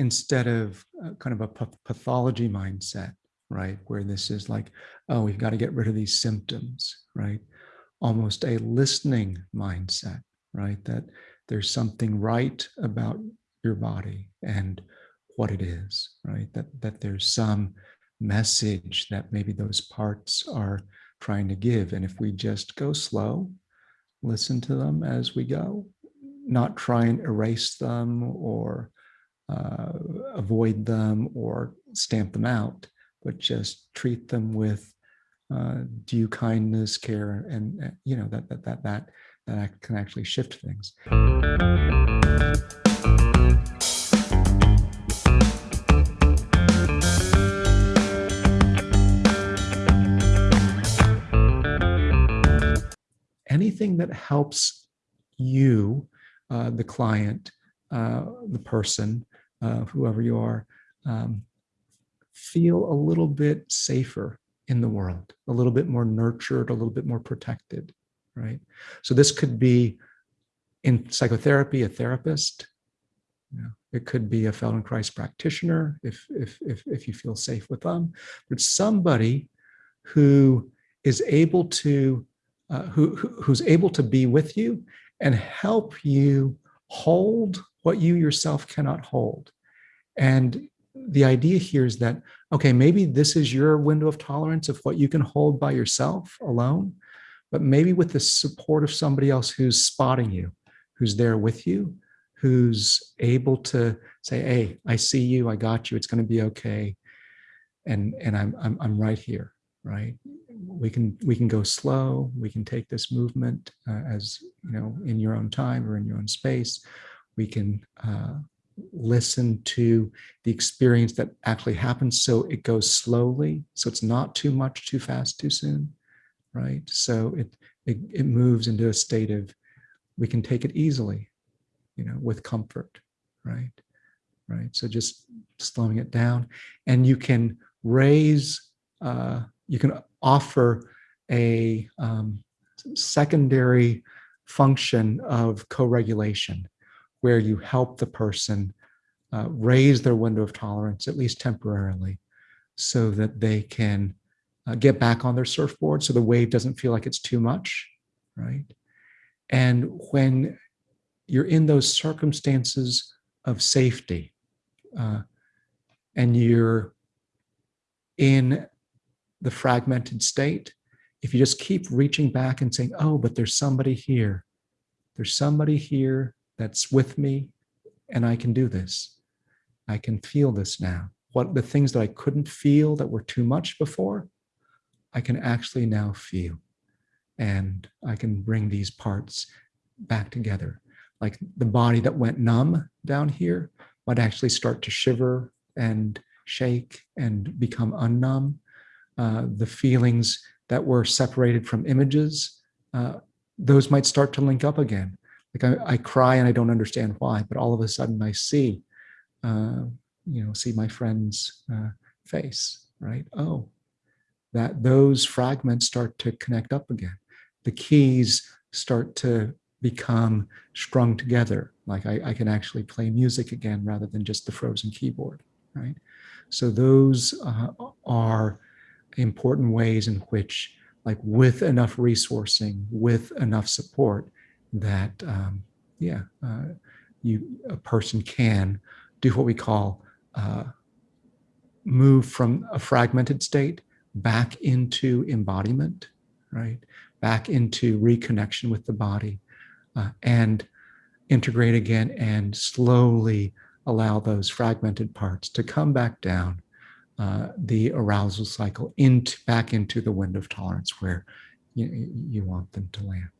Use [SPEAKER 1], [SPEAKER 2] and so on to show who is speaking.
[SPEAKER 1] instead of uh, kind of a pathology mindset, right? Where this is like, oh, we've got to get rid of these symptoms, right? Almost a listening mindset, right? That there's something right about your body and what it is, right? That, that there's some message that maybe those parts are trying to give. And if we just go slow, listen to them as we go, not try and erase them or uh, avoid them or stamp them out, but just treat them with uh, due kindness, care, and uh, you know that that that that that can actually shift things. anything that helps you, uh, the client, uh, the person, uh, whoever you are, um, feel a little bit safer in the world, a little bit more nurtured, a little bit more protected, right? So this could be in psychotherapy, a therapist. It could be a Feldenkrais practitioner if, if, if, if you feel safe with them, but somebody who is able to uh, who, who's able to be with you and help you hold what you yourself cannot hold. And the idea here is that, okay, maybe this is your window of tolerance of what you can hold by yourself alone, but maybe with the support of somebody else who's spotting you, who's there with you, who's able to say, hey, I see you, I got you, it's gonna be okay. And, and I'm, I'm, I'm right here, right? we can we can go slow. We can take this movement uh, as you know in your own time or in your own space. We can uh, listen to the experience that actually happens, so it goes slowly. So it's not too much, too fast, too soon, right? So it it, it moves into a state of we can take it easily, you know, with comfort, right? Right. So just slowing it down, and you can raise. Uh, you can offer a um, secondary function of co-regulation where you help the person uh, raise their window of tolerance, at least temporarily, so that they can uh, get back on their surfboard so the wave doesn't feel like it's too much, right? And when you're in those circumstances of safety uh, and you're in the fragmented state, if you just keep reaching back and saying, oh, but there's somebody here, there's somebody here that's with me and I can do this. I can feel this now. What the things that I couldn't feel that were too much before, I can actually now feel. And I can bring these parts back together. Like the body that went numb down here might actually start to shiver and shake and become unnumb uh, the feelings that were separated from images, uh, those might start to link up again. Like I, I, cry and I don't understand why, but all of a sudden I see, uh, you know, see my friend's uh, face, right? Oh, that those fragments start to connect up again. The keys start to become strung together. Like I, I, can actually play music again rather than just the frozen keyboard, right? So those uh, are important ways in which, like with enough resourcing, with enough support, that um, yeah, uh, you a person can do what we call uh, move from a fragmented state back into embodiment, right? Back into reconnection with the body uh, and integrate again and slowly allow those fragmented parts to come back down uh, the arousal cycle into back into the window of tolerance where you, you want them to land.